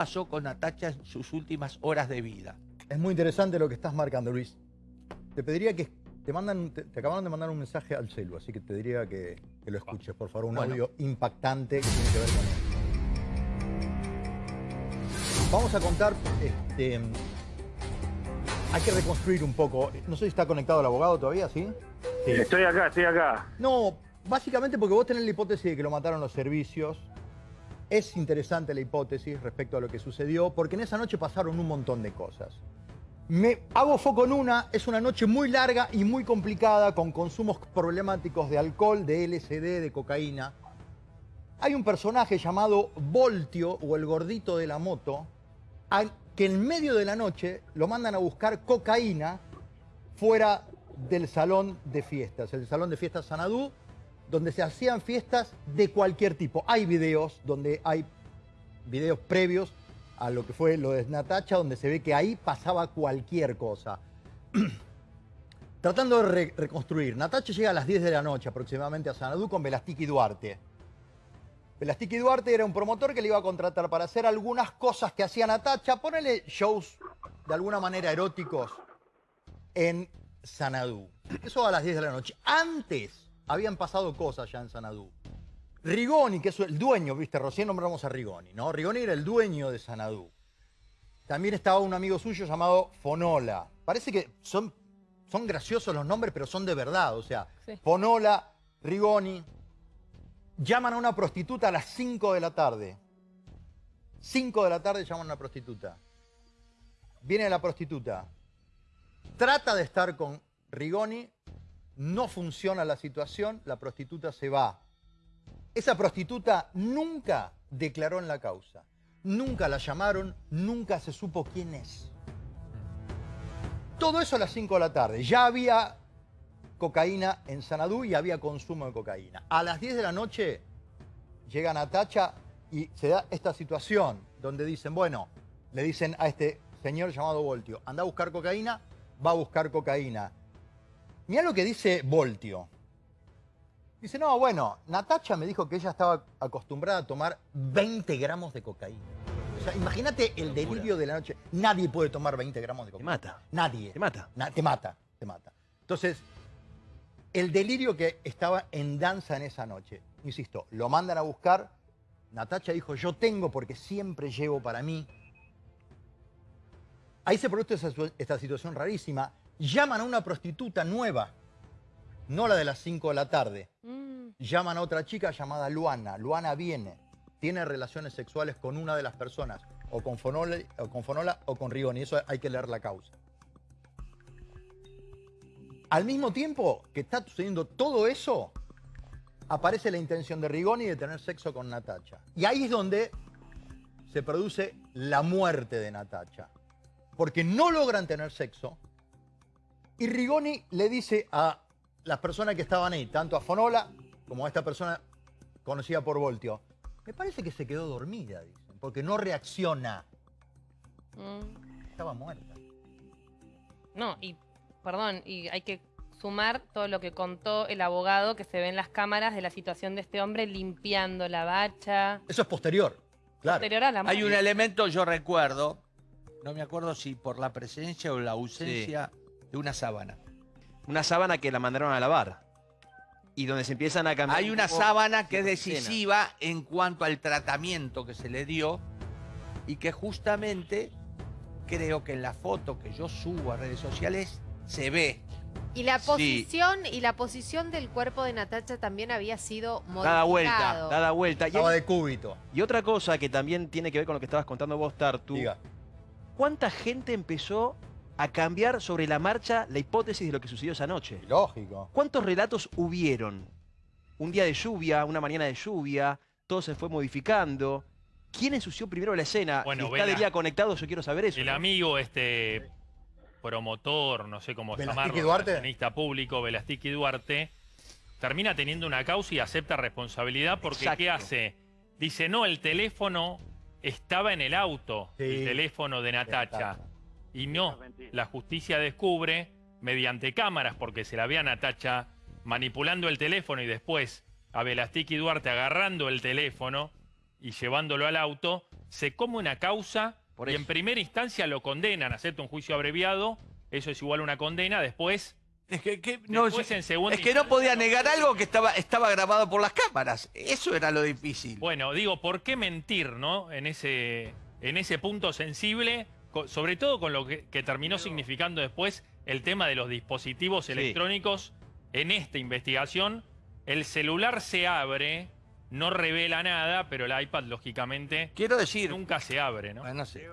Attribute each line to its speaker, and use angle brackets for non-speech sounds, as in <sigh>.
Speaker 1: pasó con Natacha en sus últimas horas de vida.
Speaker 2: Es muy interesante lo que estás marcando, Luis. Te pediría que te mandan, te, acabaron de mandar un mensaje al celu, así que te diría que, lo escuches, por favor, un audio impactante que tiene que ver con esto. Vamos a contar, este, hay que reconstruir un poco. No sé si está conectado el abogado todavía, ¿sí?
Speaker 3: sí. Estoy acá, estoy acá.
Speaker 2: No, básicamente porque vos tenés la hipótesis de que lo mataron los servicios, es interesante la hipótesis respecto a lo que sucedió, porque en esa noche pasaron un montón de cosas. Me hago foco en una, es una noche muy larga y muy complicada, con consumos problemáticos de alcohol, de LSD, de cocaína. Hay un personaje llamado Voltio, o el gordito de la moto, que en medio de la noche lo mandan a buscar cocaína fuera del salón de fiestas, el salón de fiestas Sanadú, donde se hacían fiestas de cualquier tipo. Hay videos donde hay videos previos a lo que fue lo de Natacha, donde se ve que ahí pasaba cualquier cosa. <clears throat> Tratando de reconstruir, Natacha llega a las 10 de la noche aproximadamente a Sanadú con Velastiki Duarte. Velastiki Duarte era un promotor que le iba a contratar para hacer algunas cosas que hacía Natacha, ponerle shows de alguna manera eróticos en Sanadú. Eso a las 10 de la noche. Antes habían pasado cosas ya en Sanadú. Rigoni, que es el dueño, viste, recién nombramos a Rigoni, ¿no? Rigoni era el dueño de Sanadú. También estaba un amigo suyo llamado Fonola. Parece que son, son graciosos los nombres, pero son de verdad. O sea, Fonola, Rigoni, llaman a una prostituta a las 5 de la tarde. 5 de la tarde llaman a una prostituta. Viene la prostituta. Trata de estar con Rigoni, no funciona la situación, la prostituta se va. Esa prostituta nunca declaró en la causa. Nunca la llamaron, nunca se supo quién es. Todo eso a las 5 de la tarde. Ya había cocaína en Sanadú y había consumo de cocaína. A las 10 de la noche llega Natacha y se da esta situación donde dicen, bueno, le dicen a este señor llamado Voltio, anda a buscar cocaína, va a buscar cocaína. Mira lo que dice Voltio. Dice, no, bueno, Natacha me dijo que ella estaba acostumbrada a tomar 20 gramos de cocaína. O sea, imagínate el delirio de la noche. Nadie puede tomar 20 gramos de cocaína.
Speaker 4: Te mata.
Speaker 2: Nadie.
Speaker 4: Te mata.
Speaker 2: te mata, te mata. Entonces, el delirio que estaba en danza en esa noche. Insisto, lo mandan a buscar. Natacha dijo, yo tengo porque siempre llevo para mí. Ahí se produce esta situación rarísima llaman a una prostituta nueva, no la de las 5 de la tarde. Mm. Llaman a otra chica llamada Luana. Luana viene, tiene relaciones sexuales con una de las personas, o con Fonola o con, Fonola, o con Rigoni. Eso hay que leer la causa. Al mismo tiempo que está sucediendo todo eso, aparece la intención de Rigoni de tener sexo con Natacha. Y ahí es donde se produce la muerte de Natacha. Porque no logran tener sexo, y Rigoni le dice a las personas que estaban ahí, tanto a Fonola como a esta persona conocida por Voltio, me parece que se quedó dormida, dicen, porque no reacciona. Mm. Estaba muerta.
Speaker 5: No, y perdón, y hay que sumar todo lo que contó el abogado que se ve en las cámaras de la situación de este hombre limpiando la bacha.
Speaker 2: Eso es posterior, claro.
Speaker 5: Posterior a la
Speaker 1: Hay un elemento, yo recuerdo, no me acuerdo si por la presencia o la ausencia de una sábana.
Speaker 4: Una sábana que la mandaron a lavar. Y donde se empiezan a cambiar...
Speaker 1: Hay una sábana que es decisiva en cuanto al tratamiento que se le dio y que justamente creo que en la foto que yo subo a redes sociales se ve.
Speaker 6: Y la posición y la posición del cuerpo de Natacha también había sido modificado.
Speaker 4: Dada vuelta, dada vuelta.
Speaker 2: Estaba de cúbito.
Speaker 4: Y otra cosa que también tiene que ver con lo que estabas contando vos, Tartu. Diga. ¿Cuánta gente empezó a cambiar sobre la marcha la hipótesis de lo que sucedió esa noche.
Speaker 2: Lógico.
Speaker 4: ¿Cuántos relatos hubieron? Un día de lluvia, una mañana de lluvia, todo se fue modificando. ¿Quién ensució primero la escena?
Speaker 7: Bueno,
Speaker 4: si está de día conectado, yo quiero saber eso.
Speaker 7: El amigo, este promotor, no sé cómo llamarlo,
Speaker 2: Duarte.
Speaker 7: público, Velastiki Duarte, termina teniendo una causa y acepta responsabilidad porque ¿qué hace? Dice, no, el teléfono estaba en el auto, el teléfono de Natacha. Y no, la justicia descubre, mediante cámaras, porque se la ve a Natacha manipulando el teléfono y después a Velastiki Duarte agarrando el teléfono y llevándolo al auto, se come una causa y en primera instancia lo condenan, acepta un juicio abreviado, eso es igual a una condena, después...
Speaker 1: Es que, no, es que no podía negar algo que estaba, estaba grabado por las cámaras. Eso era lo difícil.
Speaker 7: Bueno, digo, ¿por qué mentir, no? En ese, en ese punto sensible, sobre todo con lo que, terminó significando después el tema de los dispositivos electrónicos en esta investigación. El celular se abre, no revela nada, pero el iPad, lógicamente,
Speaker 1: Quiero decir,
Speaker 7: nunca se abre, ¿no?
Speaker 1: sé.